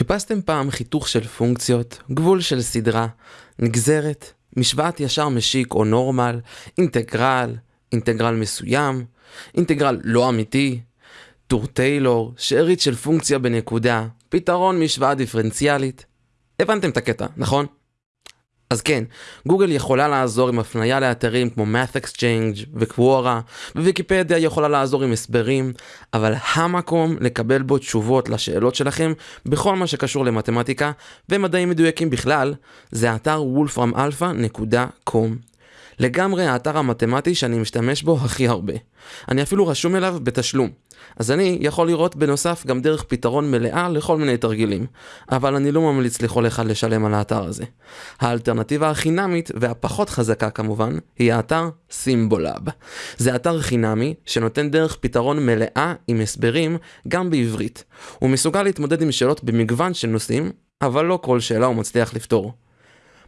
חיפשתם פעם חיתוך של פונקציות, גבול של סדרה, נגזרת, משוואת ישר משיק או נורמל, אינטגרל, אינטגרל מסוים, אינטגרל לא אמיתי, טור טיילור, שארית של פונקציה בנקודה, פתרון משוואה דיפרנציאלית. הבנתם את הקטע, נכון? אז כן, גוגל יכולה לעזור עם הפנייה לאתרים כמו Math Exchange וקוורה, וויקיפדיה יכולה לעזור עם הסברים, אבל המקום לקבל בו תשובות לשאלות שלכם בכל מה שקשור למתמטיקה ומדעים מדויקים בכלל, זה אתר wolframalpha.com. לגמרי האתר המתמטי שאני משתמש בו הכי הרבה. אני אפילו רשום אליו בתשלום. אז אני יכול לראות בנוסף גם דרך פתרון מלאה לכל מיני תרגילים, אבל אני לא ממליץ לכל אחד לשלם על האתר הזה. האלטרנטיבה החינמית והפחות חזקה כמובן, היא האתר Symbolab. זה אתר חינמי שנותן דרך פתרון מלאה עם הסברים גם בעברית. הוא מסוגל להתמודד עם שאלות במגוון של נושאים, אבל לא כל שאלה הוא מצליח לפתור.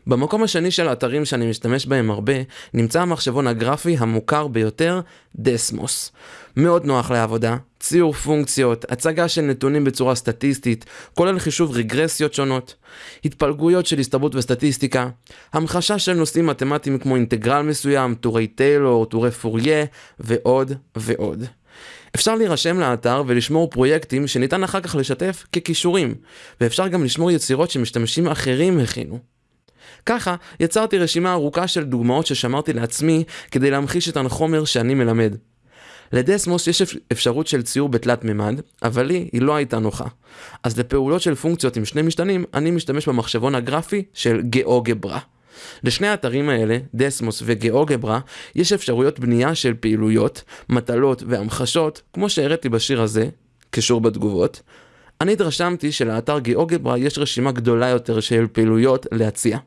במקום השני של האתרים שאני משתמש בהם הרבה, נמצא המחשבון הגרפי המוכר ביותר, דסמוס. מאוד נוח לעבודה, ציור פונקציות, הצגה של נתונים בצורה סטטיסטית, כולל חישוב רגרסיות שונות, התפלגויות של הסתברות וסטטיסטיקה, המחשה של נושאים מתמטיים כמו אינטגרל מסוים, טורי טיילור, טורי פוריה, ועוד ועוד. אפשר להירשם לאתר ולשמור פרויקטים שניתן אחר כך לשתף ככישורים, ואפשר גם לשמור יצירות שמשתמשים אחרים הכינו. ככה יצרתי רשימה ארוכה של דוגמאות ששמרתי לעצמי כדי להמחיש את החומר שאני מלמד. לדסמוס יש אפשרות של ציור בתלת מימד, אבל לי היא לא הייתה נוחה. אז לפעולות של פונקציות עם שני משתנים, אני משתמש במחשבון הגרפי של גאוגברה. לשני האתרים האלה, דסמוס וגאוגברה, יש אפשרויות בנייה של פעילויות, מטלות והמחשות, כמו שהראיתי בשיר הזה, קשור בתגובות. אני התרשמתי שלאתר גאוגברה יש רשימה גדולה יותר של פעילויות להציע.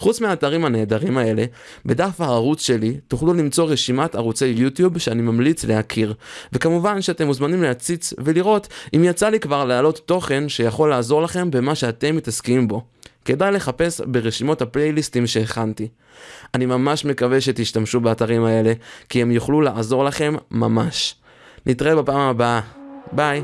חוץ מהאתרים הנהדרים האלה, בדף הערוץ שלי תוכלו למצוא רשימת ערוצי יוטיוב שאני ממליץ להכיר. וכמובן שאתם מוזמנים להציץ ולראות אם יצא לי כבר להעלות תוכן שיכול לעזור לכם במה שאתם מתעסקים בו. כדאי לחפש ברשימות הפלייליסטים שהכנתי. אני ממש מקווה שתשתמשו באתרים האלה, כי הם יוכלו לעזור לכם ממש. נתראה בפעם הבאה. ביי.